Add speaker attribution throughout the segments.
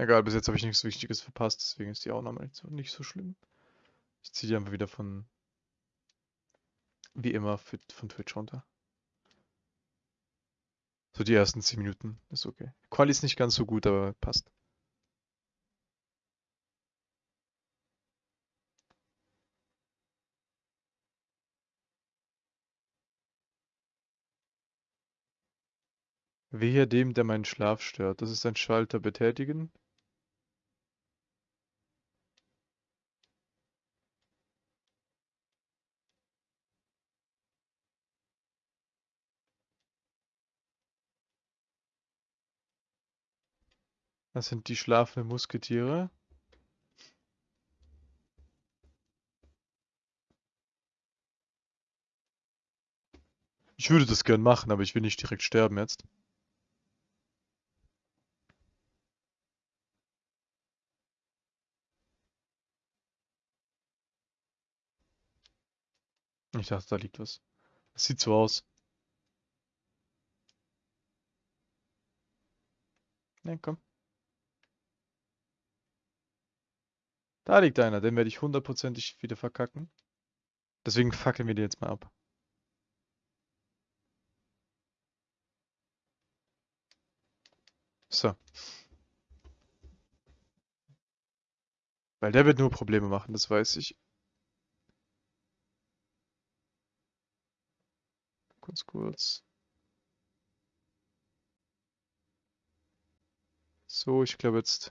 Speaker 1: Egal, bis jetzt habe ich nichts Wichtiges verpasst, deswegen ist die Aufnahme nicht so, nicht so schlimm. Ich ziehe die einfach wieder von, wie immer, von Twitch runter. So die ersten 10 Minuten ist okay. Quali ist nicht ganz so gut, aber passt. Wehe dem, der meinen Schlaf stört. Das ist ein Schalter betätigen. Das sind die schlafenden Musketiere. Ich würde das gern machen, aber ich will nicht direkt sterben jetzt. Ich dachte, da liegt was. Das sieht so aus. Ne, komm. Da liegt einer, den werde ich hundertprozentig wieder verkacken. Deswegen fackeln wir den jetzt mal ab. So. Weil der wird nur Probleme machen, das weiß ich. Kurz, kurz. So, ich glaube jetzt...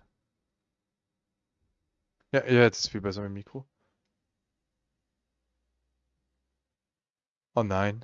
Speaker 1: Ja, ja, jetzt ist viel besser mit dem Mikro. Oh nein.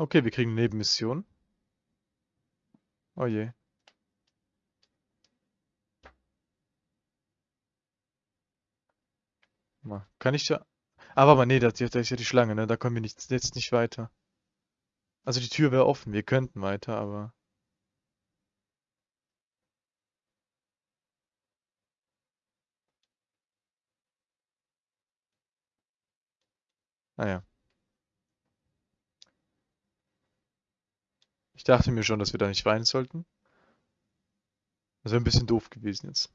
Speaker 1: Okay, wir kriegen Nebenmission. Oh je. Mal, Kann ich ja... Aber, aber nee, da, da ist ja die Schlange, ne? Da kommen wir nicht, jetzt nicht weiter. Also die Tür wäre offen, wir könnten weiter, aber... Naja. Ich dachte mir schon, dass wir da nicht weinen sollten. Das wäre ein bisschen doof gewesen jetzt.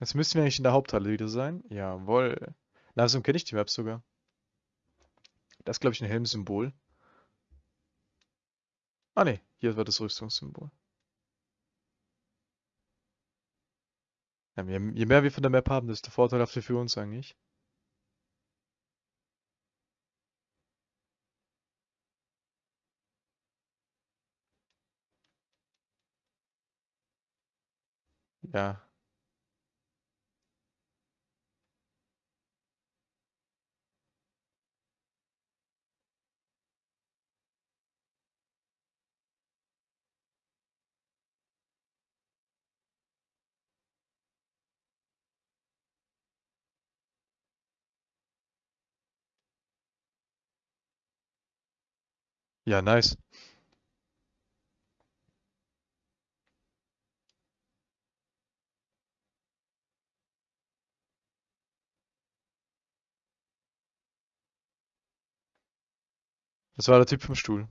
Speaker 1: Jetzt müssten wir eigentlich in der Haupthalle wieder sein. Jawohl. Langsam kenne ich die Map sogar. Das ist, glaube ich, ein Helmsymbol. Ah ne, hier war das Rüstungssymbol. Ja, je mehr wir von der Map haben, desto vorteilhafter für uns eigentlich. Ja. Ja, nice. Das war der Typ vom Stuhl.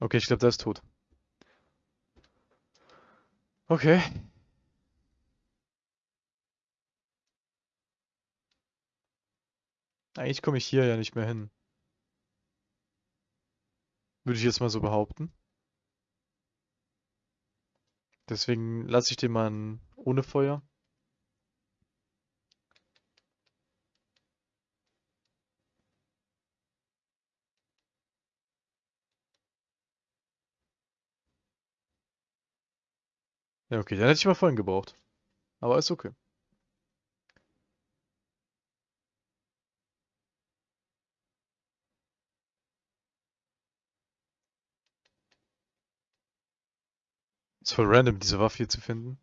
Speaker 1: Okay, ich glaube, der ist tot. Okay. Eigentlich komme ich hier ja nicht mehr hin. Würde ich jetzt mal so behaupten. Deswegen lasse ich den mal ohne Feuer. Ja, okay, den hätte ich mal vorhin gebraucht. Aber ist okay. Ist voll random, diese Waffe hier zu finden.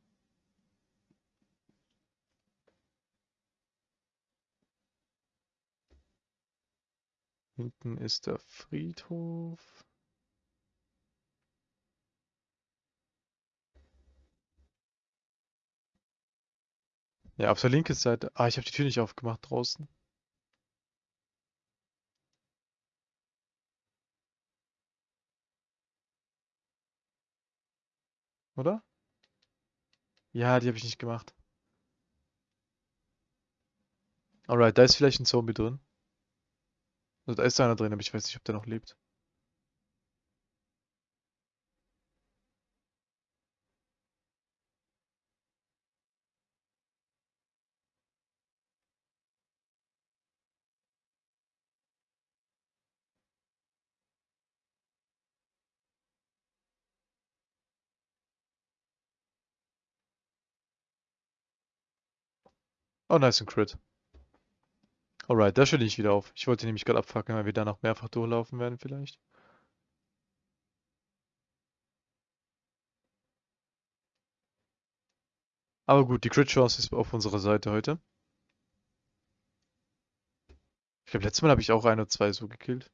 Speaker 1: Hinten ist der Friedhof. Ja, auf der linken Seite. Ah, ich habe die Tür nicht aufgemacht draußen. Oder? Ja, die habe ich nicht gemacht. Alright, da ist vielleicht ein Zombie drin. Also, da ist einer drin, aber ich weiß nicht, ob der noch lebt. Oh, nice, ein Crit. Alright, da stelle ich wieder auf. Ich wollte nämlich gerade abfackeln, weil wir da noch mehrfach durchlaufen werden vielleicht. Aber gut, die Crit-Chance ist auf unserer Seite heute. Ich glaube, letztes Mal habe ich auch ein oder zwei so gekillt.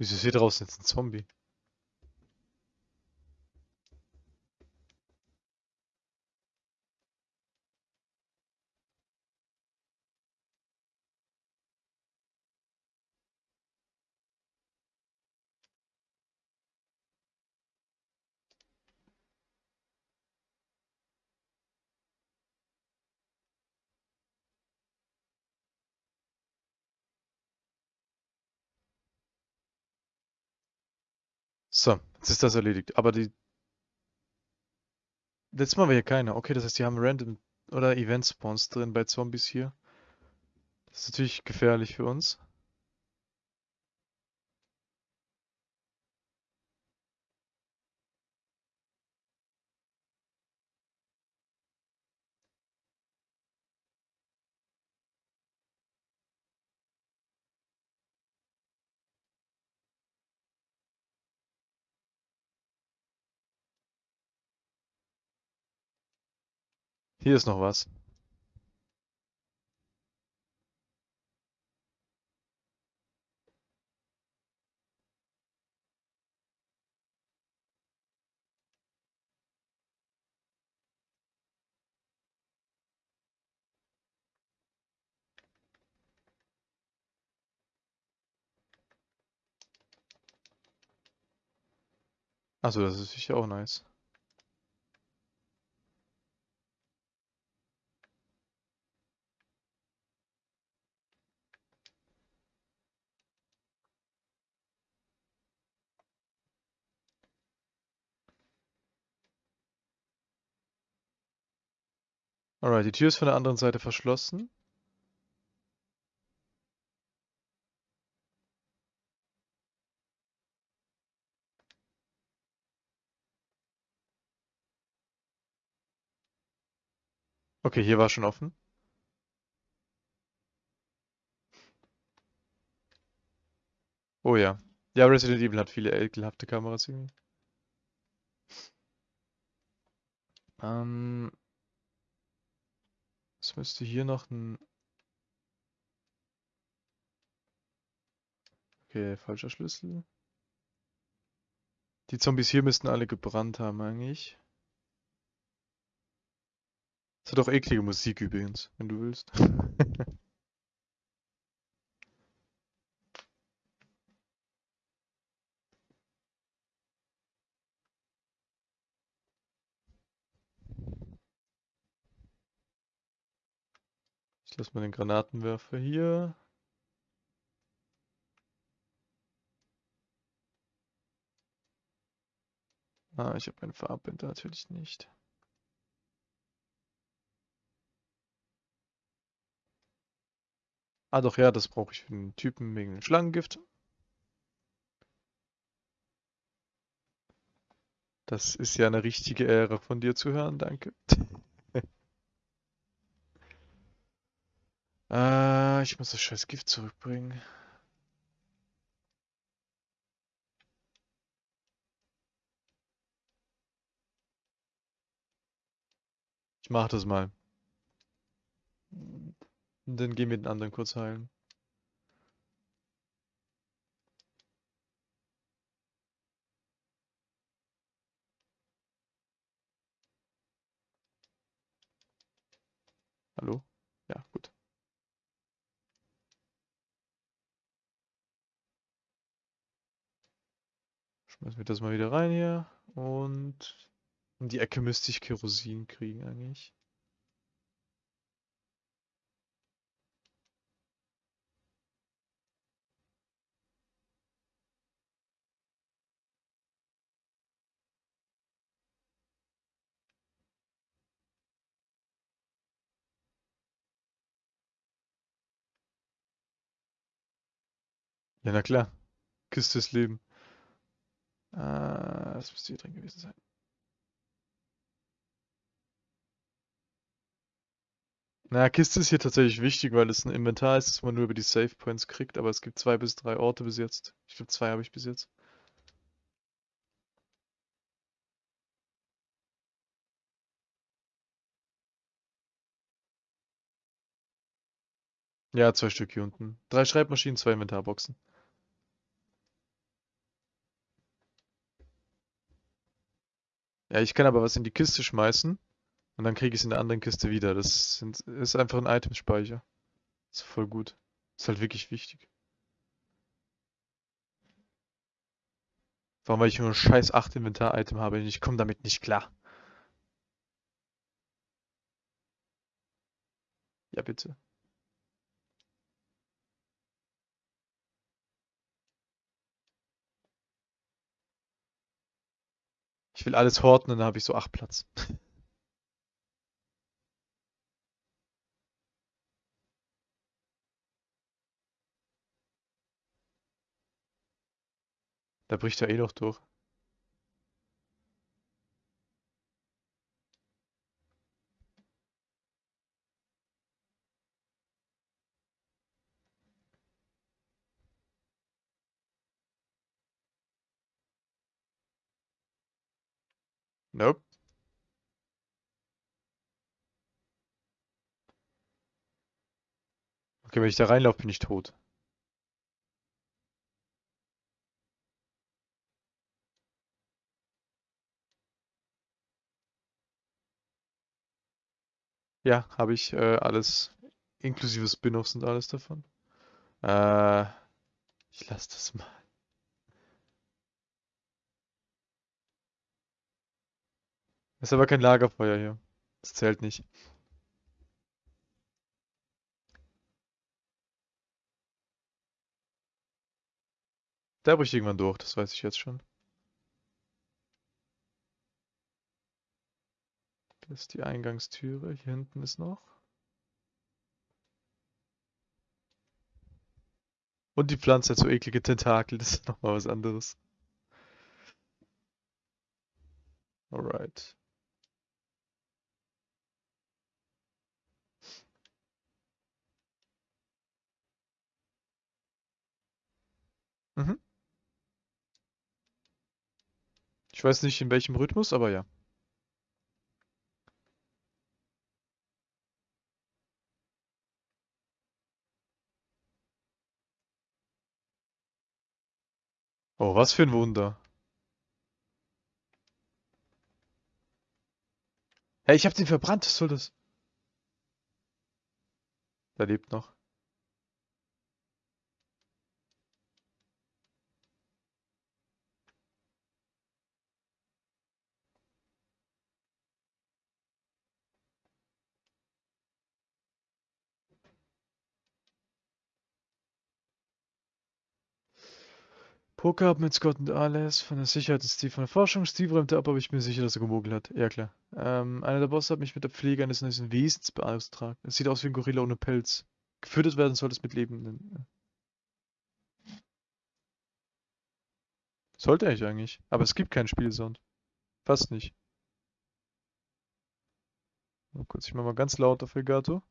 Speaker 1: Wieso ist draußen jetzt ein Zombie? So, jetzt ist das erledigt. Aber die... Letztes Mal war hier keiner. Okay, das heißt, die haben Random oder Event Spawns drin bei Zombies hier. Das ist natürlich gefährlich für uns. Hier ist noch was. Achso, das ist sicher auch nice. Alright, die Tür ist von der anderen Seite verschlossen. Okay, hier war schon offen. Oh ja. Ja, Resident Evil hat viele ekelhafte Kameras irgendwie. Ähm, es müsste hier noch ein... Okay, falscher Schlüssel. Die Zombies hier müssten alle gebrannt haben eigentlich. Es hat auch eklige Musik übrigens, wenn du willst. Ich lasse mal den Granatenwerfer hier. Ah, ich habe meine Farbbänder natürlich nicht. Ah doch, ja, das brauche ich für den Typen wegen dem Schlangengift. Das ist ja eine richtige Ehre von dir zu hören, danke. äh, ich muss das scheiß Gift zurückbringen. Ich mach das mal. Und dann gehen wir den anderen kurz heilen. Hallo? Ja, gut. Schmeißen wir das mal wieder rein hier. Und in die Ecke müsste ich Kerosin kriegen eigentlich. Ja, na klar. Küste des Leben. Äh, das müsste hier drin gewesen sein. Na, Kiste ist hier tatsächlich wichtig, weil es ein Inventar ist, das man nur über die Save Points kriegt, aber es gibt zwei bis drei Orte bis jetzt. Ich glaube, zwei habe ich bis jetzt. Ja, zwei Stück hier unten. Drei Schreibmaschinen, zwei Inventarboxen. Ja, ich kann aber was in die Kiste schmeißen und dann kriege ich es in der anderen Kiste wieder. Das sind, ist einfach ein Itemspeicher. Ist voll gut. Ist halt wirklich wichtig. Warum, weil ich nur ein scheiß 8 Inventar-Item habe und ich komme damit nicht klar. Ja, bitte. Ich will alles horten und dann habe ich so 8 Platz. Da bricht er eh noch durch. Nope. Okay, wenn ich da reinlaufe, bin ich tot. Ja, habe ich äh, alles, inklusive Spin-offs und alles davon. Äh, ich lasse das mal. Ist aber kein Lagerfeuer hier. Das zählt nicht. Der bricht irgendwann durch, das weiß ich jetzt schon. Das ist die Eingangstüre. Hier hinten ist noch. Und die Pflanze hat so eklige Tentakel, das ist nochmal was anderes. Alright. Mhm. Ich weiß nicht in welchem Rhythmus, aber ja. Oh, was für ein Wunder. Hey, ich hab den verbrannt, was soll das? Der lebt noch. Poker mit Scott und Alice von der Sicherheit und Steve von der Forschung. Steve räumte ab, aber ich bin sicher, dass er gemogelt hat. Ja, klar. Ähm, einer der Bosse hat mich mit der Pflege eines neuen Wesens beauftragt. Es sieht aus wie ein Gorilla ohne Pelz. Gefüttert werden soll es mit Lebenden. Sollte ich eigentlich. Aber es gibt keinen Spielsound. Fast nicht. Mal kurz, ich mach mal ganz laut auf Elgato.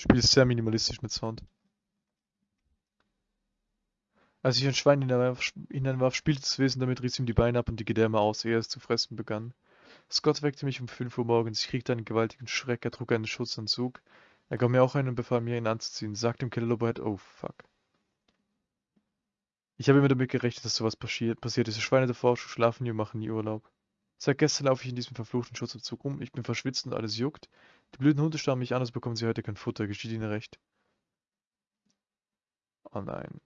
Speaker 1: Spiel ist sehr minimalistisch mit Sound. Als ich ein Schwein hineinwarf, spielte das Wesen damit, riss ihm die Beine ab und die Gedärme aus, ehe es zu fressen begann. Scott weckte mich um 5 Uhr morgens. Ich kriegte einen gewaltigen Schreck. Er trug einen Schutzanzug. Er gab mir auch einen und befahl mir, ihn anzuziehen. Sagte dem Killer Lobohead, oh fuck. Ich habe immer damit gerechnet, dass sowas passiert. passiert. Diese Schweine Forschung schlafen nie und machen nie Urlaub. Seit gestern laufe ich in diesem verfluchten Schutzanzug rum. Ich bin verschwitzt und alles juckt. Die blöden Hunde starren mich an, also bekommen sie heute kein Futter. Geschieht ihnen recht. Oh nein.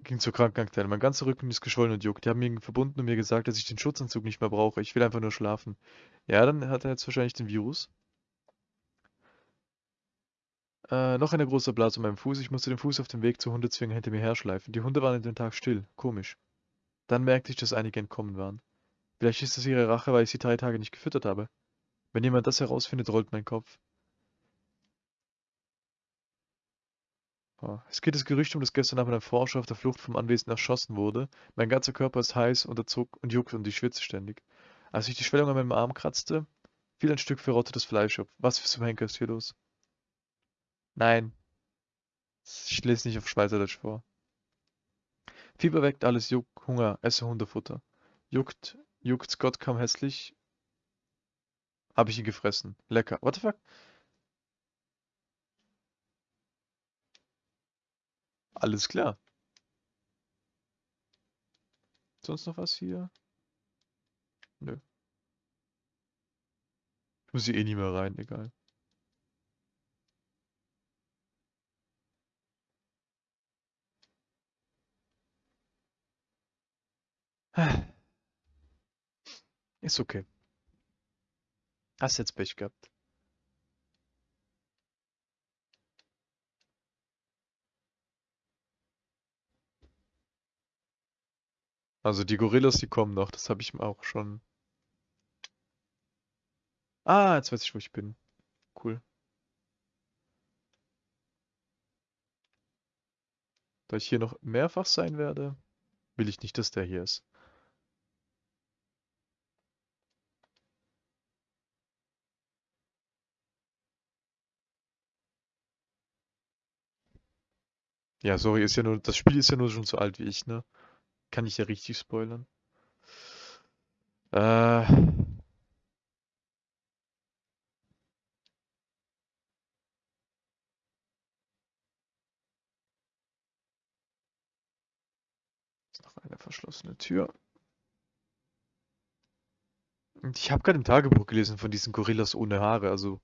Speaker 1: Ging zur Krankenakte. Mein ganzer Rücken ist geschwollen und juckt. Die haben mich verbunden und mir gesagt, dass ich den Schutzanzug nicht mehr brauche. Ich will einfach nur schlafen. Ja, dann hat er jetzt wahrscheinlich den Virus. Äh, noch eine große Blase um meinem Fuß. Ich musste den Fuß auf dem Weg zur Hundezwinge hinter mir herschleifen. Die Hunde waren in den Tag still. Komisch. Dann merkte ich, dass einige entkommen waren. Vielleicht ist das ihre Rache, weil ich sie drei Tage nicht gefüttert habe. Wenn jemand das herausfindet, rollt mein Kopf. Es geht das Gerücht um, dass gestern Abend ein Forscher auf der Flucht vom Anwesen erschossen wurde. Mein ganzer Körper ist heiß, unter Zuck und juckt und ich schwitze ständig. Als ich die Schwellung an meinem Arm kratzte, fiel ein Stück verrottetes Fleisch ab. Was für zum Henker ist hier los? Nein. Ich lese nicht auf Schweizerdeutsch vor. Fieber weckt alles, Juck, Hunger, esse Hundefutter. Juckt, juckt, Scott kam hässlich. Habe ich ihn gefressen. Lecker. What the fuck? Alles klar. Sonst noch was hier? Nö. Ich muss hier eh nie mehr rein, egal. Ist okay. Hast jetzt Pech gehabt. Also die Gorillas, die kommen noch. Das habe ich auch schon. Ah, jetzt weiß ich, wo ich bin. Cool. Da ich hier noch mehrfach sein werde, will ich nicht, dass der hier ist. Ja, sorry, ist ja nur, das Spiel ist ja nur schon so alt wie ich, ne? Kann ich ja richtig spoilern. Äh. Ist noch eine verschlossene Tür. Und ich habe gerade im Tagebuch gelesen von diesen Gorillas ohne Haare, also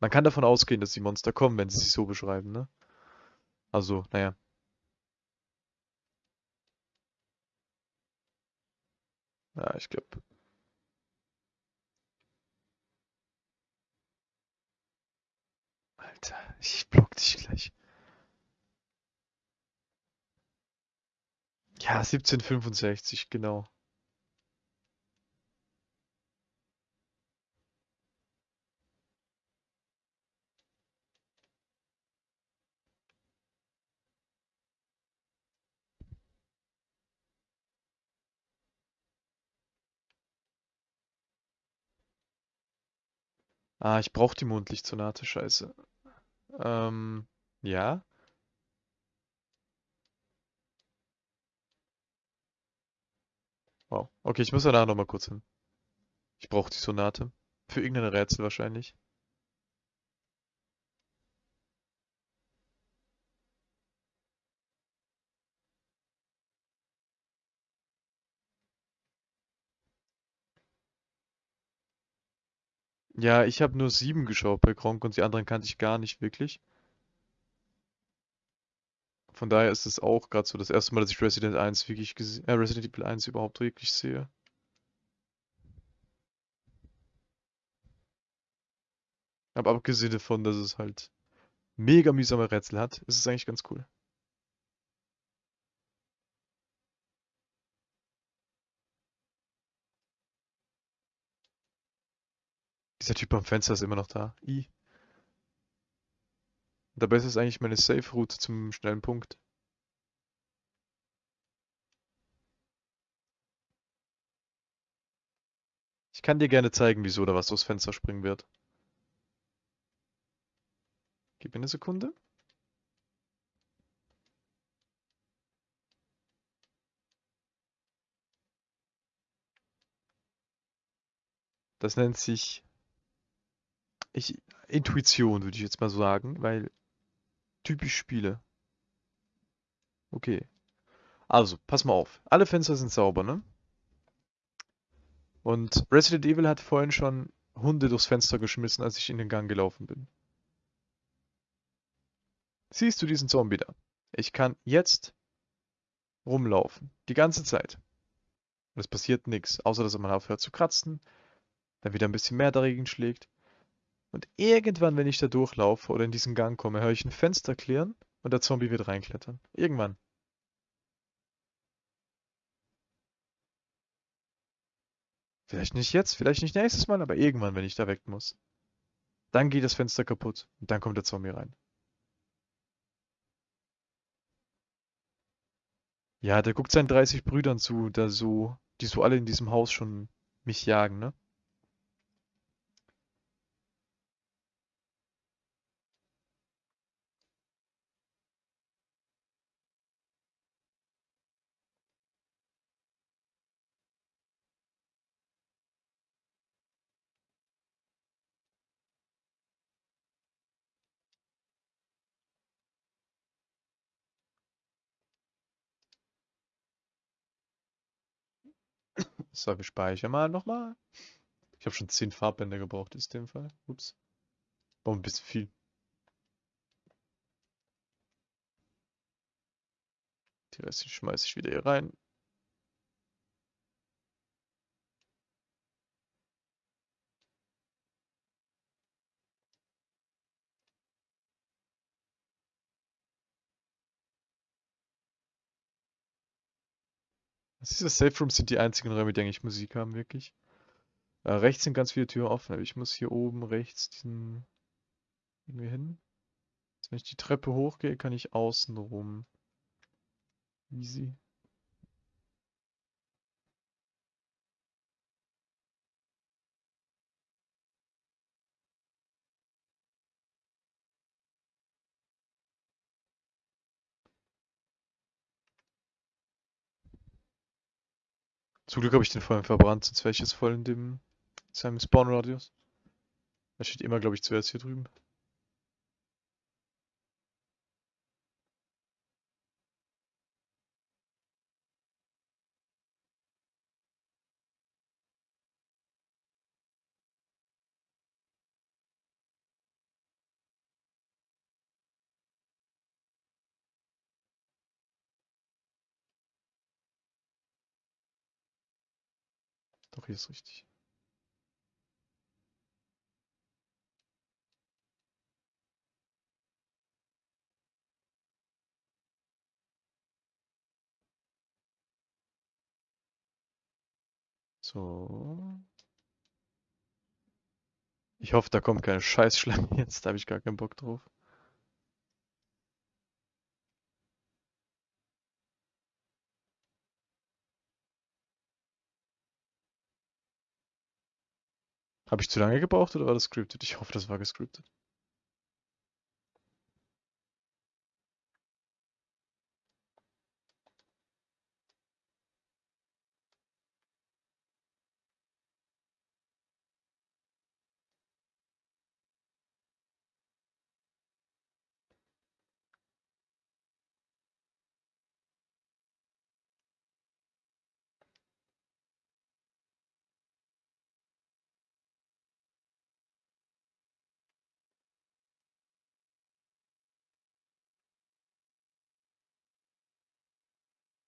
Speaker 1: man kann davon ausgehen, dass die Monster kommen, wenn sie sich so beschreiben, ne? Also, naja. Ja, ich glaube. Alter, ich block dich gleich. Ja, 1765, genau. Ah, ich brauche die Mondlichtsonate, scheiße. Ähm, ja. Wow. Okay, ich muss danach nochmal kurz hin. Ich brauche die Sonate. Für irgendein Rätsel wahrscheinlich. Ja, ich habe nur sieben geschaut bei Gronkh und die anderen kannte ich gar nicht wirklich. Von daher ist es auch gerade so das erste Mal, dass ich Resident 1 wirklich gese äh, Resident Evil 1 überhaupt wirklich sehe. Aber abgesehen davon, dass es halt mega mühsame Rätsel hat, ist es eigentlich ganz cool. Dieser Typ am Fenster ist immer noch da. I. Dabei ist es eigentlich meine Safe-Route zum schnellen Punkt. Ich kann dir gerne zeigen, wieso da was durchs Fenster springen wird. Gib mir eine Sekunde. Das nennt sich ich, Intuition, würde ich jetzt mal sagen, weil typisch Spiele. Okay. Also, pass mal auf. Alle Fenster sind sauber, ne? Und Resident Evil hat vorhin schon Hunde durchs Fenster geschmissen, als ich in den Gang gelaufen bin. Siehst du diesen Zombie da? Ich kann jetzt rumlaufen. Die ganze Zeit. Und es passiert nichts, außer dass man aufhört zu kratzen, dann wieder ein bisschen mehr dagegen schlägt. Und irgendwann, wenn ich da durchlaufe oder in diesen Gang komme, höre ich ein Fenster klirren und der Zombie wird reinklettern. Irgendwann. Vielleicht nicht jetzt, vielleicht nicht nächstes Mal, aber irgendwann, wenn ich da weg muss. Dann geht das Fenster kaputt und dann kommt der Zombie rein. Ja, der guckt seinen 30 Brüdern zu, da so, die so alle in diesem Haus schon mich jagen, ne? So, wir speichern mal nochmal. Ich habe schon 10 Farbbänder gebraucht in dem Fall. Ups. War ein bisschen viel. Die restlichen schmeiße ich wieder hier rein. Diese Safe Rooms sind die einzigen Räume, die eigentlich Musik haben, wirklich. Äh, rechts sind ganz viele Türen offen, aber ich muss hier oben rechts diesen irgendwie hin. Also wenn ich die Treppe hochgehe, kann ich außen rum. Easy. Zum Glück habe ich den vorhin verbrannt, sonst wäre ich jetzt voll in dem in seinem Spawn-Radius. Er steht immer, glaube ich, zuerst hier drüben. Hier ist richtig. So. Ich hoffe, da kommt keine Scheißschleim jetzt, da habe ich gar keinen Bock drauf. Habe ich zu lange gebraucht oder war das scripted? Ich hoffe, das war gescriptet.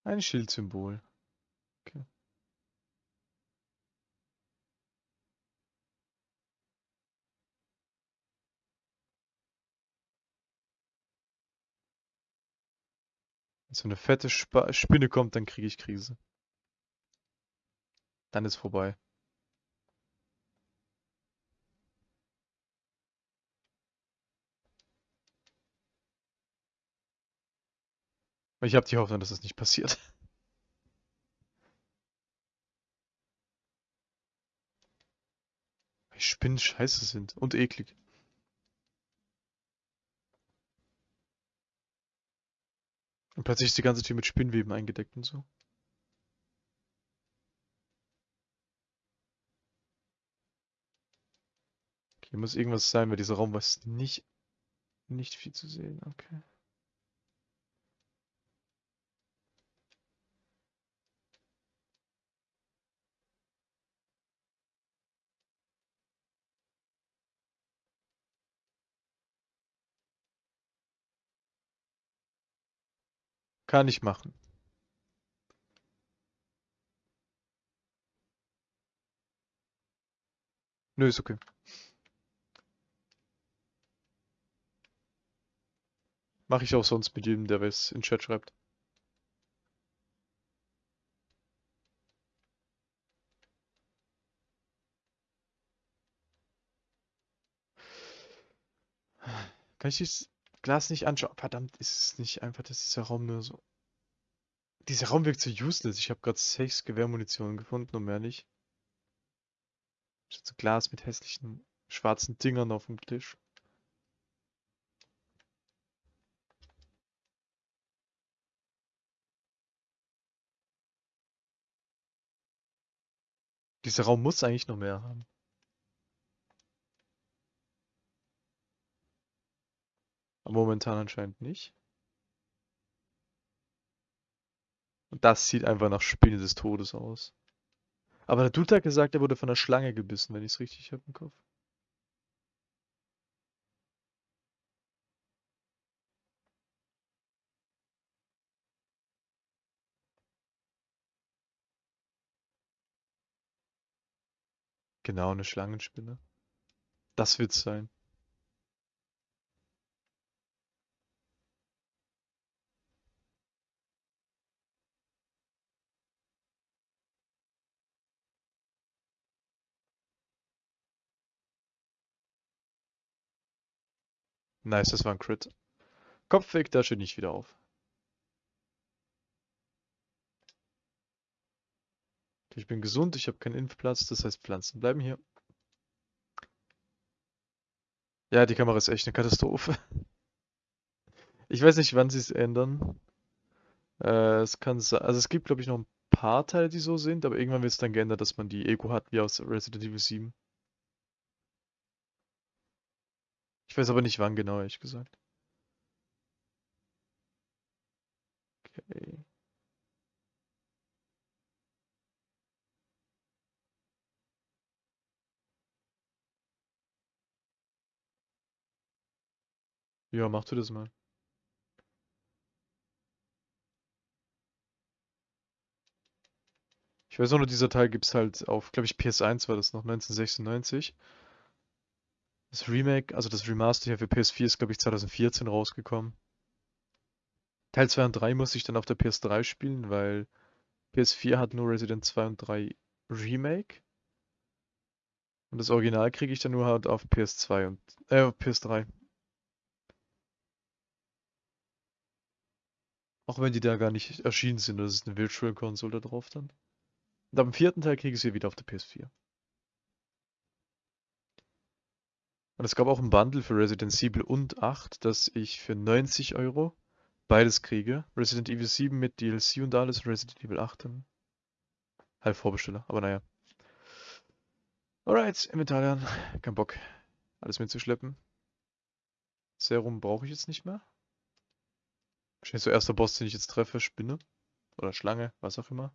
Speaker 1: Ein Schildsymbol. Okay. Wenn so eine fette Spa Spinne kommt, dann kriege ich Krise. Dann ist vorbei. Ich habe die Hoffnung, dass das nicht passiert. Weil Spinnen scheiße sind und eklig. Und plötzlich ist die ganze Tür mit Spinnweben eingedeckt und so. Okay, hier muss irgendwas sein, weil dieser Raum was nicht, nicht viel zu sehen. Okay. Kann ich machen. Nö, ist okay. Mache ich auch sonst mit jedem, der was in Chat schreibt. Kann ich dieses Glas nicht anschauen? Verdammt, ist es nicht einfach, dass dieser Raum nur so... Dieser Raum wirkt so useless. Ich habe gerade sechs Gewehrmunition gefunden und mehr nicht. So Glas mit hässlichen schwarzen Dingern auf dem Tisch. Dieser Raum muss eigentlich noch mehr haben. Momentan anscheinend nicht. Und das sieht einfach nach Spinne des Todes aus. Aber der Dude hat gesagt, er wurde von einer Schlange gebissen, wenn ich es richtig habe im Kopf. Genau, eine Schlangenspinne. Das wird's sein. Nice, das war ein Crit. Kopfweg, da steht nicht wieder auf. Ich bin gesund, ich habe keinen Impfplatz, das heißt Pflanzen bleiben hier. Ja, die Kamera ist echt eine Katastrophe. Ich weiß nicht, wann sie es ändern. Äh, es kann also es gibt glaube ich noch ein paar Teile, die so sind, aber irgendwann wird es dann geändert, dass man die Ego hat, wie aus Resident Evil 7. Ich weiß aber nicht wann genau, ehrlich gesagt. Okay. Ja, mach du das mal. Ich weiß auch nur, dieser Teil gibt es halt auf, glaube ich, PS1 war das noch, 1996. Das Remake, also das Remaster hier für PS4 ist, glaube ich, 2014 rausgekommen. Teil 2 und 3 muss ich dann auf der PS3 spielen, weil PS4 hat nur Resident 2 und 3 Remake. Und das Original kriege ich dann nur halt auf PS2 und äh, auf PS3. Auch wenn die da gar nicht erschienen sind, das ist eine Virtual Console da drauf dann. Und am vierten Teil kriege ich sie wieder auf der PS4. Und es gab auch ein Bundle für Resident Evil und 8, dass ich für 90 Euro beides kriege. Resident Evil 7 mit DLC und alles, Resident Evil 8 dann. Halt Vorbesteller, aber naja. Alright, Inventar lernen. Kein Bock, alles mitzuschleppen. Serum brauche ich jetzt nicht mehr. Wahrscheinlich so erster Boss, den ich jetzt treffe, Spinne. Oder Schlange, was auch immer.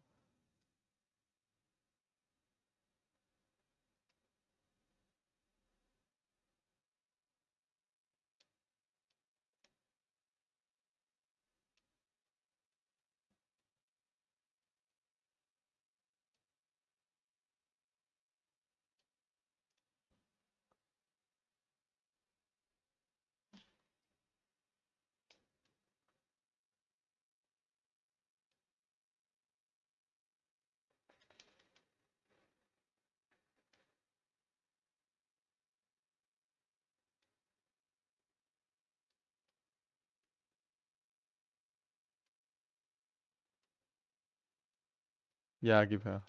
Speaker 1: Ja, gib her.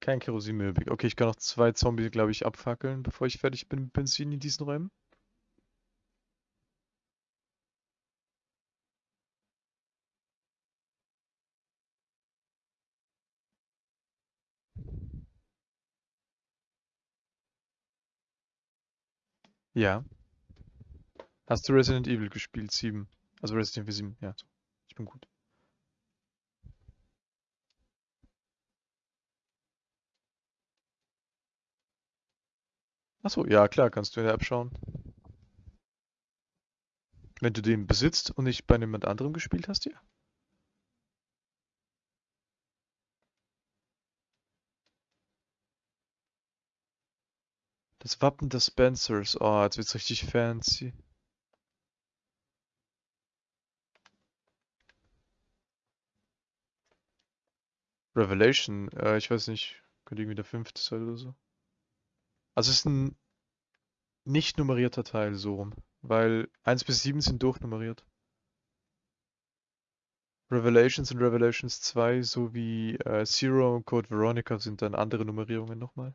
Speaker 1: Kein Kerosin mehr übrig. Okay, ich kann noch zwei Zombies, glaube ich, abfackeln, bevor ich fertig bin mit Benzin in diesen Räumen. Ja. Hast du Resident Evil gespielt? 7. Also Resident Evil 7, ja. Ich bin gut. Achso, ja klar, kannst du in der App schauen. Wenn du den besitzt und nicht bei jemand anderem gespielt hast, ja. Das Wappen des Spencers. Oh, jetzt wird's richtig fancy. Revelation, äh, ich weiß nicht, könnte irgendwie der fünfte sein oder so. Also es ist ein nicht nummerierter Teil, so rum. Weil 1 bis 7 sind durchnummeriert. Revelations und Revelations 2 sowie äh, Zero und Code Veronica sind dann andere Nummerierungen nochmal.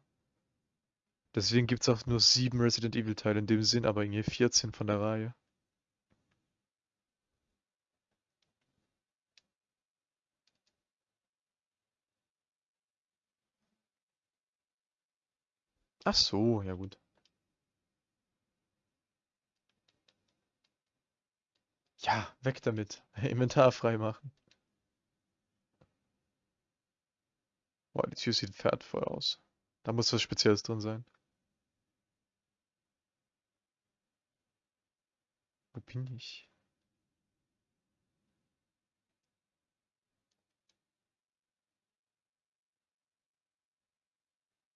Speaker 1: Deswegen gibt es auch nur 7 Resident Evil Teile, in dem Sinn aber irgendwie 14 von der Reihe. Ach so, ja gut. Ja, weg damit. Inventar freimachen. Boah, die Tür sieht wertvoll aus. Da muss was Spezielles drin sein. Wo bin ich?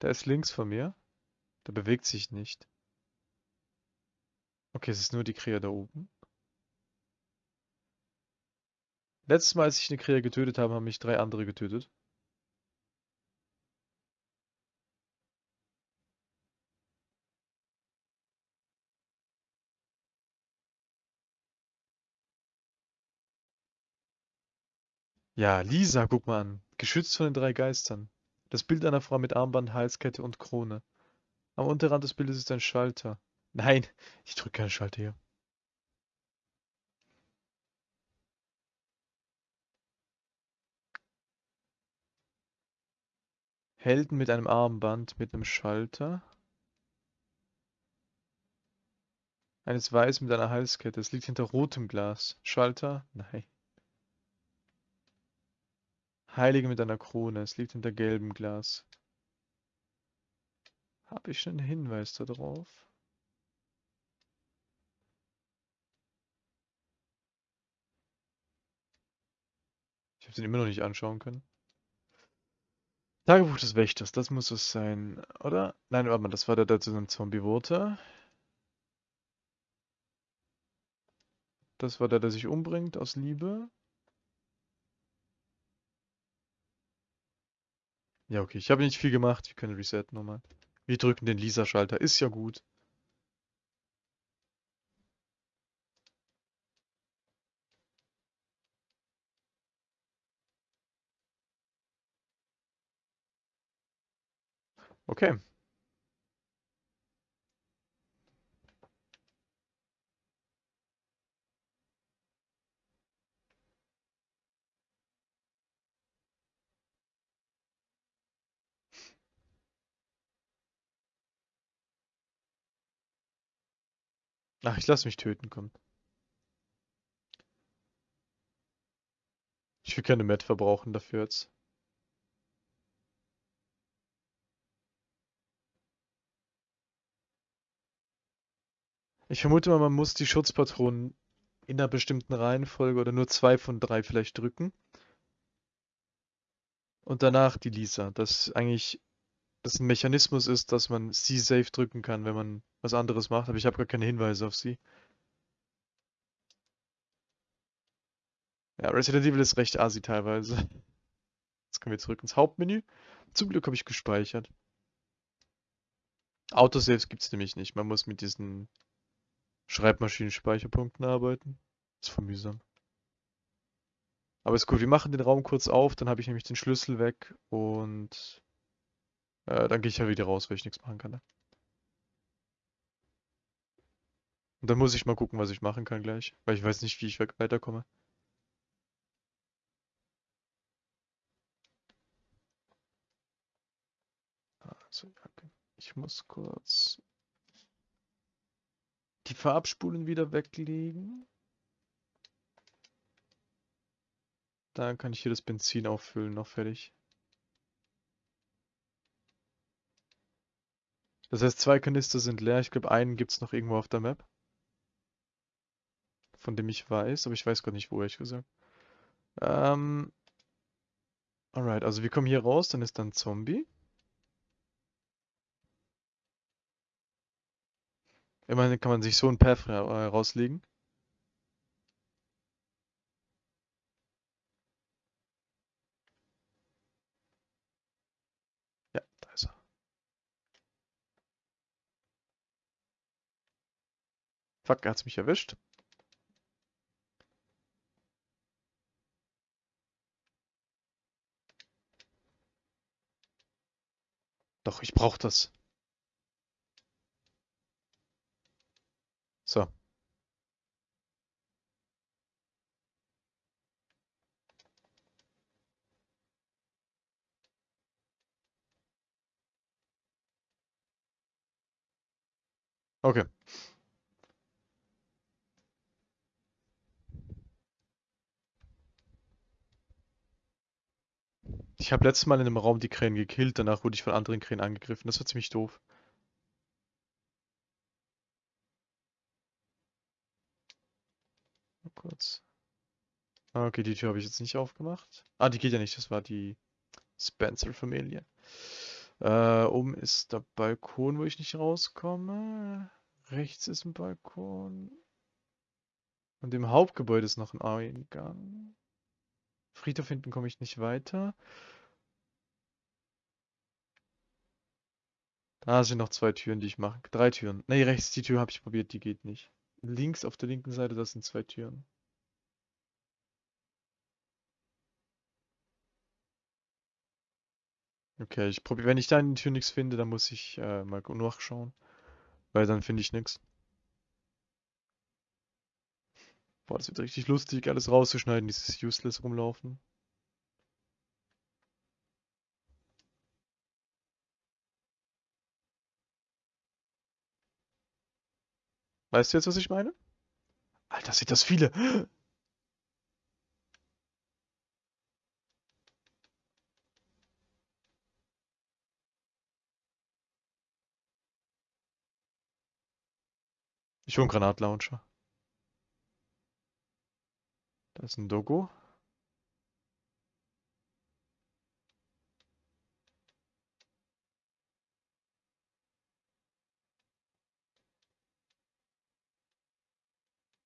Speaker 1: Der ist links von mir. Der bewegt sich nicht. Okay, es ist nur die Krähe da oben. Letztes Mal, als ich eine Krähe getötet habe, haben mich drei andere getötet. Ja, Lisa, guck mal an. Geschützt von den drei Geistern. Das Bild einer Frau mit Armband, Halskette und Krone. Am Unterrand des Bildes ist ein Schalter. Nein, ich drücke keinen Schalter hier. Helden mit einem Armband mit einem Schalter. Eines Weiß mit einer Halskette. Es liegt hinter rotem Glas. Schalter? Nein. Heilige mit einer Krone. Es liegt hinter gelbem Glas. Habe ich einen Hinweis darauf? Ich habe den immer noch nicht anschauen können. Tagebuch des Wächters, das muss es sein, oder? Nein, warte mal, das war der, der zu einem Zombie wurde. Das war der, der sich umbringt aus Liebe. Ja, okay, ich habe nicht viel gemacht. Wir können resetten nochmal. Wir drücken den Lisa-Schalter, ist ja gut. Okay. Ach, ich lasse mich töten, komm. Ich will keine Met verbrauchen dafür jetzt. Ich vermute mal, man muss die Schutzpatronen in einer bestimmten Reihenfolge oder nur zwei von drei vielleicht drücken. Und danach die Lisa. Das eigentlich das ein Mechanismus ist, dass man sie safe drücken kann, wenn man was anderes macht, aber ich habe gar keine Hinweise auf sie. Ja, Resident Evil ist recht assi teilweise. Jetzt kommen wir zurück ins Hauptmenü. Zum Glück habe ich gespeichert. Autosaves gibt es nämlich nicht. Man muss mit diesen Schreibmaschinen-Speicherpunkten arbeiten. Ist voll mühsam. Aber ist gut, wir machen den Raum kurz auf, dann habe ich nämlich den Schlüssel weg und äh, dann gehe ich ja wieder raus, weil ich nichts machen kann. Ne? Und dann muss ich mal gucken, was ich machen kann gleich, weil ich weiß nicht, wie ich weiterkomme. Also, ich muss kurz die Farbspulen wieder weglegen. Dann kann ich hier das Benzin auffüllen, noch fertig. Das heißt, zwei Kanister sind leer. Ich glaube, einen gibt es noch irgendwo auf der Map. Von dem ich weiß, aber ich weiß gar nicht, wo, ehrlich gesagt. Ähm, alright, also wir kommen hier raus, dann ist dann Zombie. Immerhin kann man sich so ein Path rauslegen. Fuck, er hat's mich erwischt. Doch, ich brauch das. So. Okay. Ich habe letztes Mal in einem Raum die Krähen gekillt, danach wurde ich von anderen Krähen angegriffen. Das war ziemlich doof. Mal kurz. Ah, okay, die Tür habe ich jetzt nicht aufgemacht. Ah, die geht ja nicht, das war die Spencer-Familie. Äh, oben ist der Balkon, wo ich nicht rauskomme. Rechts ist ein Balkon. Und im Hauptgebäude ist noch ein Eingang. Friedhof hinten komme ich nicht weiter. Da sind noch zwei Türen, die ich mache. Drei Türen. Ne, rechts die Tür habe ich probiert, die geht nicht. Links auf der linken Seite, das sind zwei Türen. Okay, ich probiere, wenn ich da in die Tür nichts finde, dann muss ich äh, mal nachschauen. Weil dann finde ich nichts. Boah, das wird richtig lustig, alles rauszuschneiden, dieses Useless rumlaufen. Weißt du jetzt, was ich meine? Alter, sind das viele. Ich hole einen Granatlauncher. Da ist ein Dogo.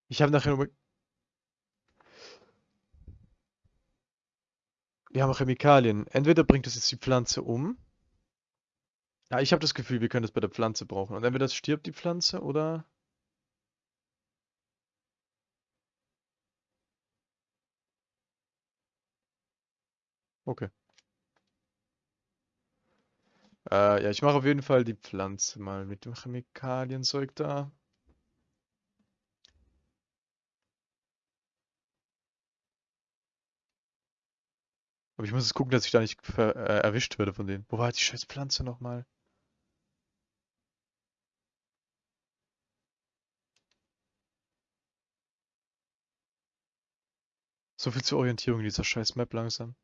Speaker 1: Ich habe nachher. Wir haben Chemikalien. Entweder bringt es jetzt die Pflanze um. Ja, ich habe das Gefühl, wir können das bei der Pflanze brauchen. Und entweder stirbt die Pflanze oder... Okay. Äh, ja, ich mache auf jeden Fall die Pflanze mal mit dem Chemikalienzeug da. Aber ich muss jetzt gucken, dass ich da nicht äh, erwischt werde von denen. Wo war die scheiß Pflanze nochmal? So viel zur Orientierung in dieser scheiß Map langsam.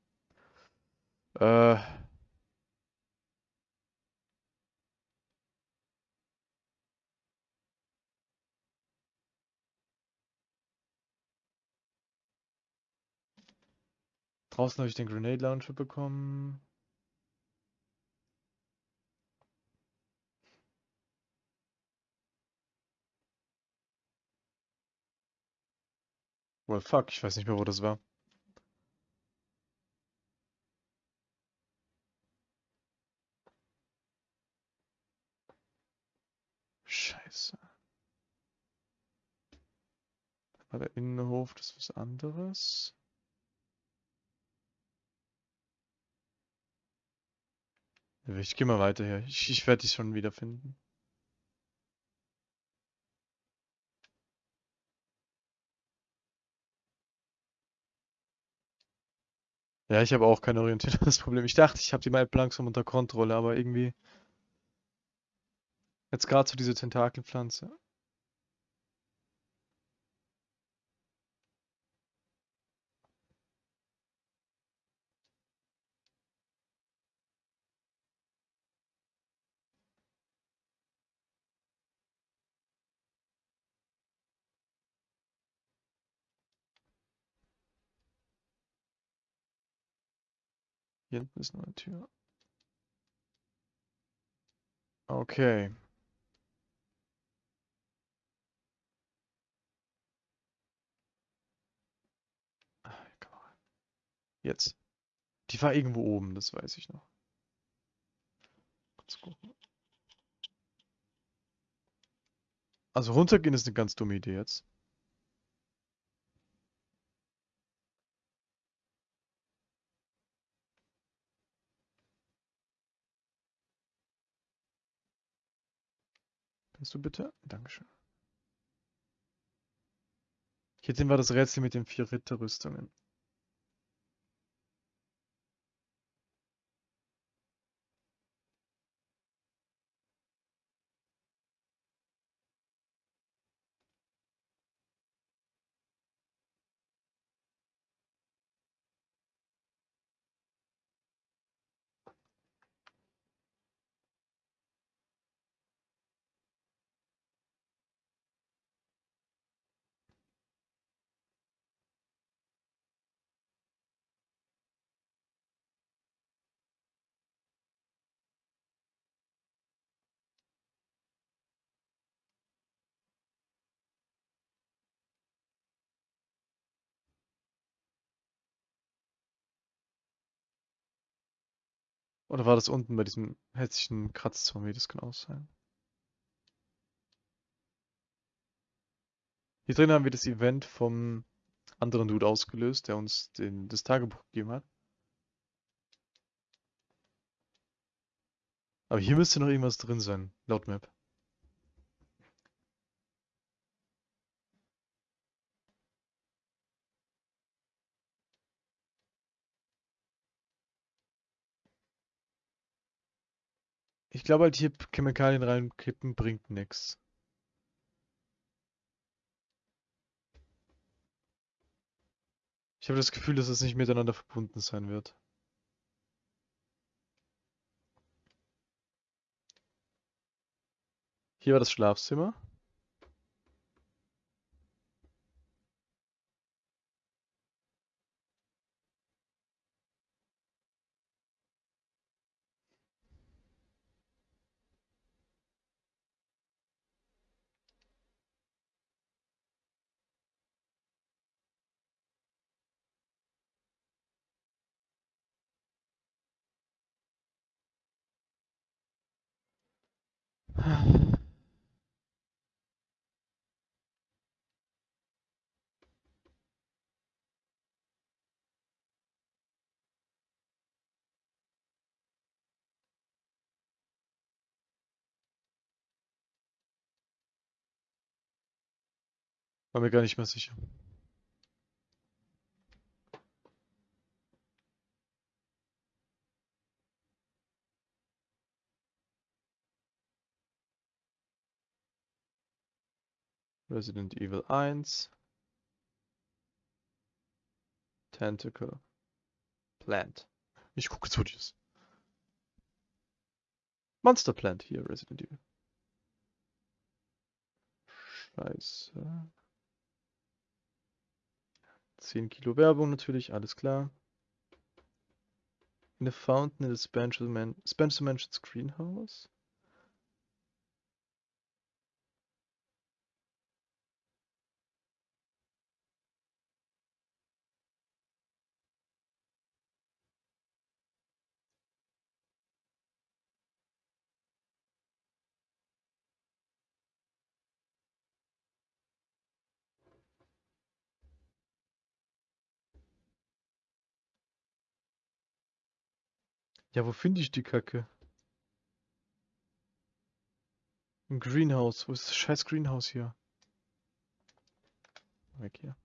Speaker 1: Äh. Draußen habe ich den Grenade Launcher bekommen. Well, fuck, ich weiß nicht mehr, wo das war. Scheiße. War der Innenhof, das ist was anderes. Ich gehe mal weiter her. Ich, ich werde dich schon wiederfinden. Ja, ich habe auch keine Orientierung, das Problem. Ich dachte, ich habe die Map langsam unter Kontrolle, aber irgendwie Jetzt gerade so diese Tentakelpflanze. Hier hinten ist noch eine Tür. Okay. Ah, hier kann man rein. Jetzt. Die war irgendwo oben, das weiß ich noch. Kurz gucken. Also runtergehen ist eine ganz dumme Idee jetzt. Kannst du bitte? Dankeschön. Hier sehen wir das Rätsel mit den vier Ritterrüstungen. Oder war das unten bei diesem hässlichen Kratzzombie? Das kann auch sein. Hier drin haben wir das Event vom anderen Dude ausgelöst, der uns den, das Tagebuch gegeben hat. Aber hier müsste noch irgendwas drin sein, laut Map. Ich glaube halt hier Chemikalien reinkippen bringt nichts. Ich habe das Gefühl, dass es nicht miteinander verbunden sein wird. Hier war das Schlafzimmer. War mir gar nicht mehr sicher. Resident Evil 1. Tentacle. Plant. Ich gucke zu dies. Monster Plant hier, Resident Evil. Scheiße. 10 Kilo Werbung natürlich, alles klar. In a fountain in the Spencer, Man Spencer greenhouse. Ja, wo finde ich die Kacke? Ein Greenhouse. Wo ist das scheiß Greenhouse hier? Weg hier.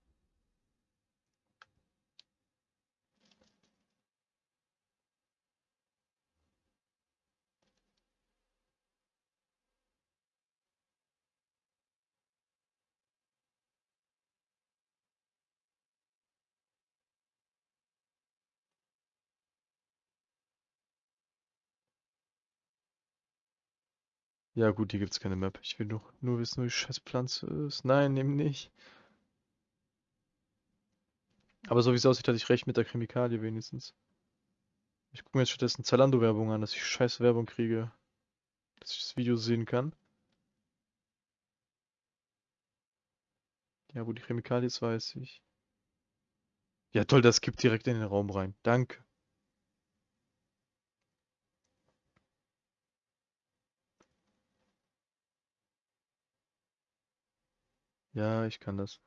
Speaker 1: Ja gut, hier gibt's keine Map. Ich will doch nur wissen, wo die scheiß Pflanze ist. Nein, eben nicht. Aber so wie es aussieht, hatte ich recht mit der Chemikalie wenigstens. Ich gucke mir jetzt stattdessen Zalando-Werbung an, dass ich scheiß Werbung kriege. Dass ich das Video sehen kann. Ja, wo die Chemikalie ist, weiß ich. Ja toll, das gibt direkt in den Raum rein. Danke. Ja, ich kann das.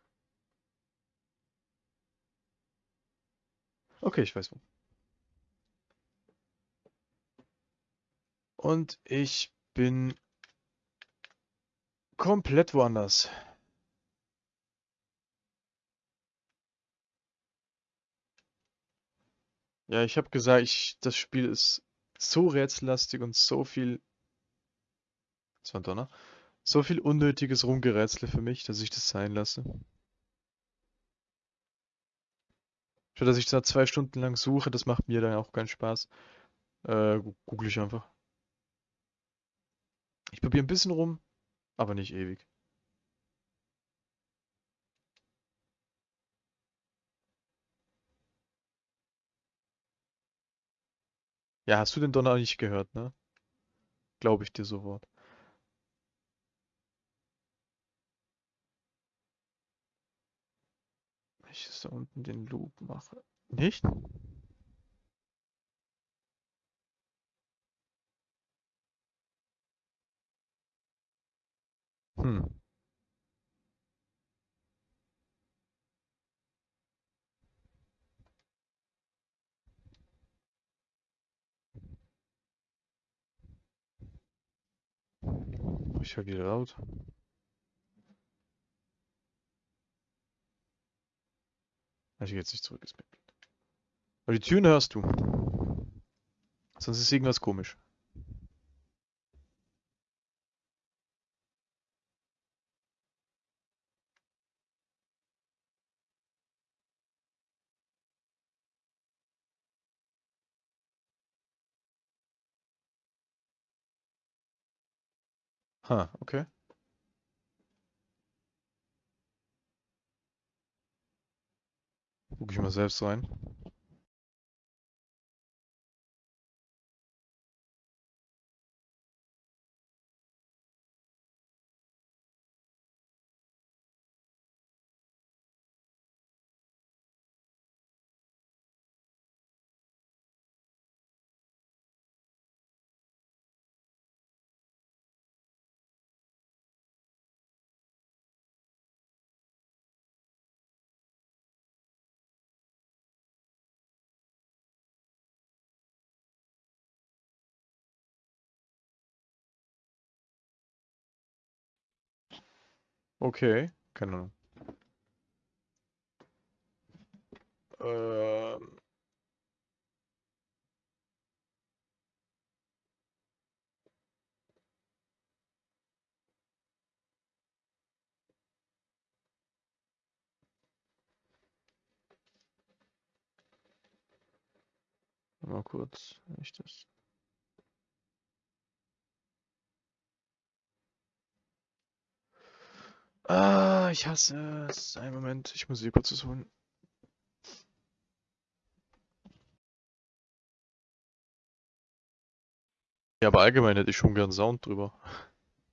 Speaker 1: Okay, ich weiß wo. Und ich bin komplett woanders. Ja, ich habe gesagt, ich, das Spiel ist so rätsellastig und so viel. Das war ein Donner. So viel unnötiges Rumgerätsel für mich, dass ich das sein lasse. Statt dass ich da zwei Stunden lang suche, das macht mir dann auch keinen Spaß. Äh, google ich einfach. Ich probiere ein bisschen rum, aber nicht ewig. Ja, hast du den Donner nicht gehört, ne? Glaube ich dir sofort. Ich jetzt da unten den Loop mache. Nicht? Hm. Ich höre wieder laut. Gehe jetzt nicht zurück, ist mir. Aber die Türen hörst du. Sonst ist irgendwas komisch. Ha, okay. Guck ich mal selbst rein. Okay, keine Ahnung. Ähm. Mal kurz, wenn ich das. Ah, ich hasse es. Einen Moment, ich muss hier kurz was holen. Ja, aber allgemein hätte ich schon gern Sound drüber.